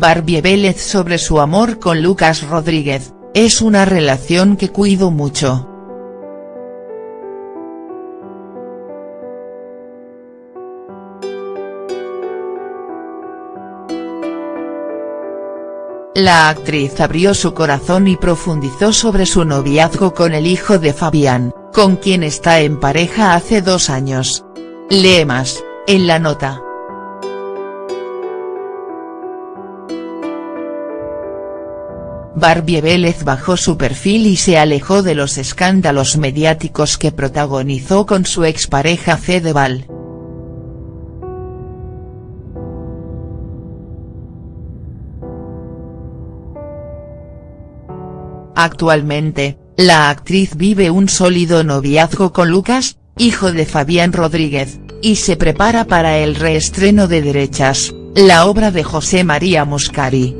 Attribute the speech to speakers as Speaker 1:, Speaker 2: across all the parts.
Speaker 1: Barbie Vélez sobre su amor con Lucas Rodríguez, es una relación que cuido mucho. La actriz abrió su corazón y profundizó sobre su noviazgo con el hijo de Fabián, con quien está en pareja hace dos años. Lee más, en la nota. Barbie Vélez bajó su perfil y se alejó de los escándalos mediáticos que protagonizó con su expareja Fedeval. Actualmente, la actriz vive un sólido noviazgo con Lucas, hijo de Fabián Rodríguez, y se prepara para el reestreno de Derechas, la obra de José María Muscari.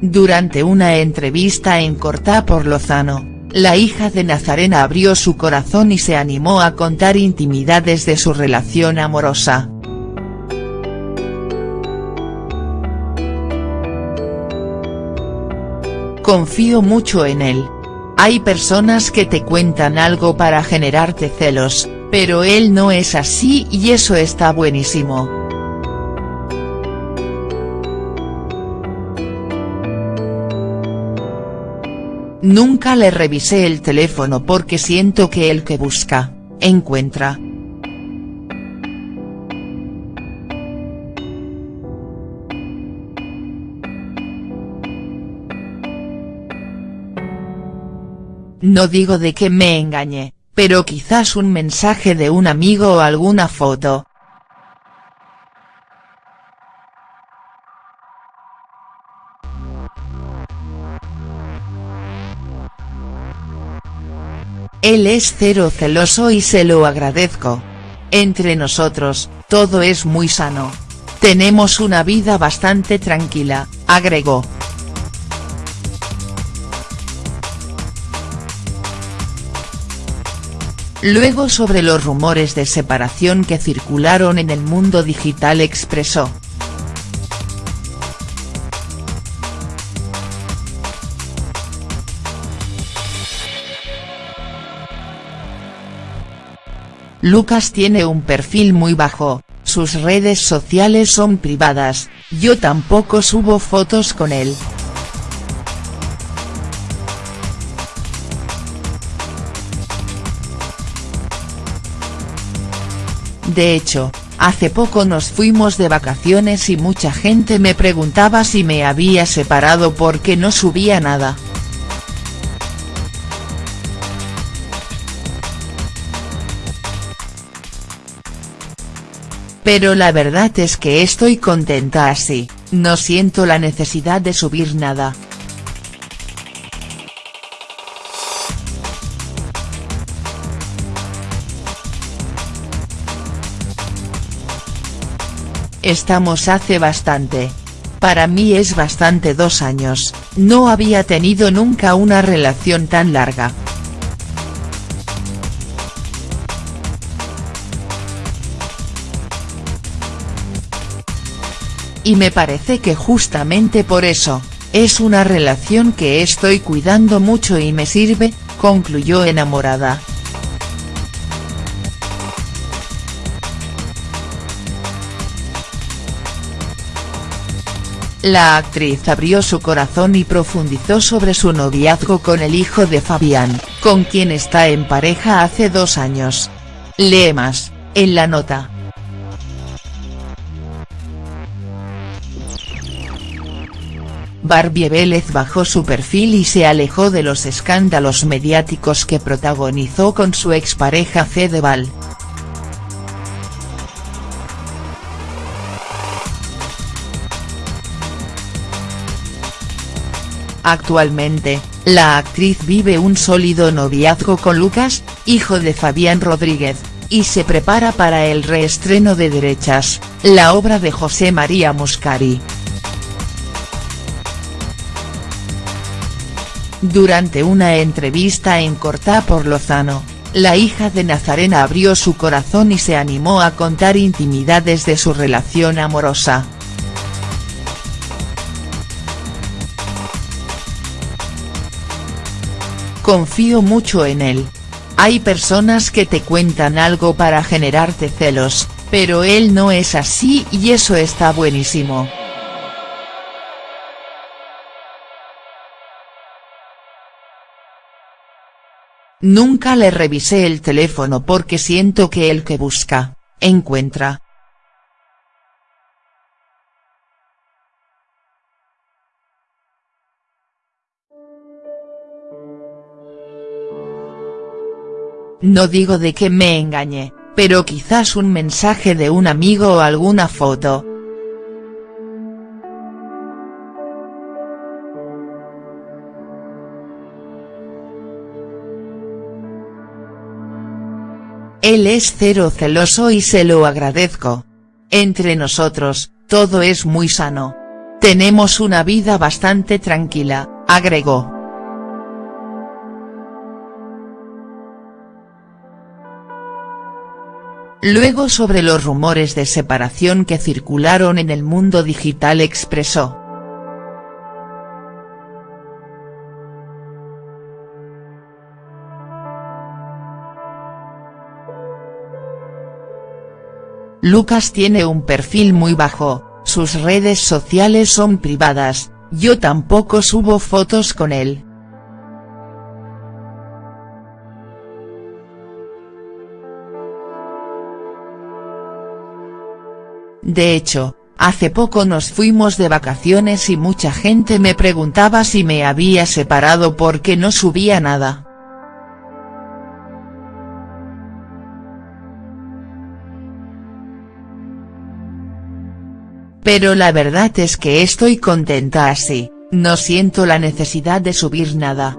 Speaker 1: Durante una entrevista en Cortá por Lozano, la hija de Nazarena abrió su corazón y se animó a contar intimidades de su relación amorosa. Confío mucho en él. Hay personas que te cuentan algo para generarte celos, pero él no es así y eso está buenísimo. Nunca le revisé el teléfono porque siento que el que busca, encuentra. No digo de que me engañe, pero quizás un mensaje de un amigo o alguna foto. Él es cero celoso y se lo agradezco. Entre nosotros, todo es muy sano. Tenemos una vida bastante tranquila, agregó. Luego sobre los rumores de separación que circularon en el mundo digital expresó. Lucas tiene un perfil muy bajo, sus redes sociales son privadas, yo tampoco subo fotos con él. De hecho, hace poco nos fuimos de vacaciones y mucha gente me preguntaba si me había separado porque no subía nada. Pero la verdad es que estoy contenta así, no siento la necesidad de subir nada. Estamos hace bastante. Para mí es bastante dos años, no había tenido nunca una relación tan larga. Y me parece que justamente por eso, es una relación que estoy cuidando mucho y me sirve, concluyó enamorada. La actriz abrió su corazón y profundizó sobre su noviazgo con el hijo de Fabián, con quien está en pareja hace dos años. Lee más, en la nota. Barbie Vélez bajó su perfil y se alejó de los escándalos mediáticos que protagonizó con su expareja Fedeval. Actualmente, la actriz vive un sólido noviazgo con Lucas, hijo de Fabián Rodríguez, y se prepara para el reestreno de Derechas, la obra de José María Muscari. Durante una entrevista en Cortá por Lozano, la hija de Nazarena abrió su corazón y se animó a contar intimidades de su relación amorosa. Confío mucho en él. Hay personas que te cuentan algo para generarte celos, pero él no es así y eso está buenísimo. Nunca le revisé el teléfono porque siento que el que busca, encuentra. No digo de que me engañe, pero quizás un mensaje de un amigo o alguna foto. Él es cero celoso y se lo agradezco. Entre nosotros, todo es muy sano. Tenemos una vida bastante tranquila, agregó. Luego sobre los rumores de separación que circularon en el mundo digital expresó. Lucas tiene un perfil muy bajo, sus redes sociales son privadas, yo tampoco subo fotos con él. De hecho, hace poco nos fuimos de vacaciones y mucha gente me preguntaba si me había separado porque no subía nada. Pero la verdad es que estoy contenta así, no siento la necesidad de subir nada.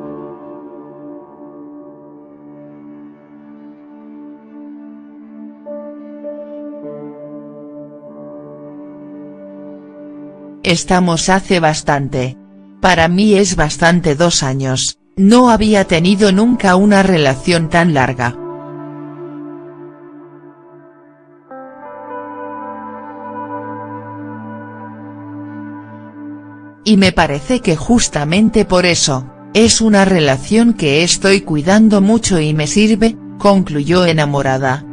Speaker 1: Estamos hace bastante. Para mí es bastante dos años, no había tenido nunca una relación tan larga. Y me parece que justamente por eso, es una relación que estoy cuidando mucho y me sirve, concluyó enamorada.